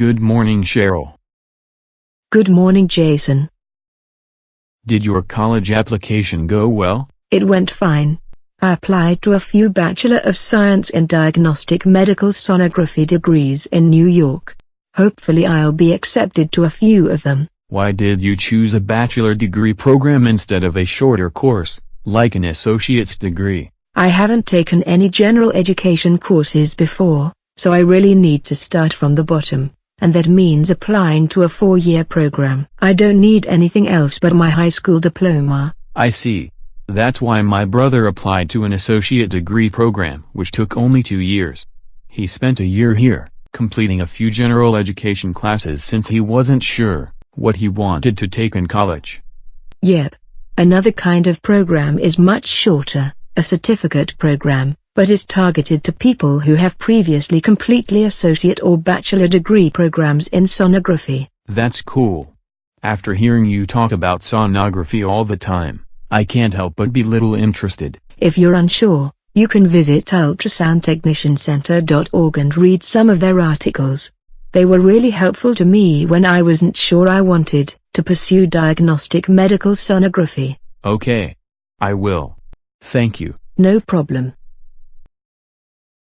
Good morning Cheryl. Good morning Jason. Did your college application go well? It went fine. I applied to a few Bachelor of Science in Diagnostic Medical Sonography degrees in New York. Hopefully I'll be accepted to a few of them. Why did you choose a bachelor degree program instead of a shorter course, like an associate's degree? I haven't taken any general education courses before, so I really need to start from the bottom, and that means applying to a four-year program. I don't need anything else but my high school diploma. I see. That's why my brother applied to an associate degree program which took only two years. He spent a year here, completing a few general education classes since he wasn't sure what he wanted to take in college. Yep. Another kind of program is much shorter, a certificate program, but is targeted to people who have previously completely associate or bachelor degree programs in sonography. That's cool. After hearing you talk about sonography all the time, I can't help but be little interested. If you're unsure, you can visit ultrasoundtechniciancenter.org and read some of their articles. They were really helpful to me when I wasn't sure I wanted to pursue diagnostic medical sonography. Okay. I will. Thank you. No problem.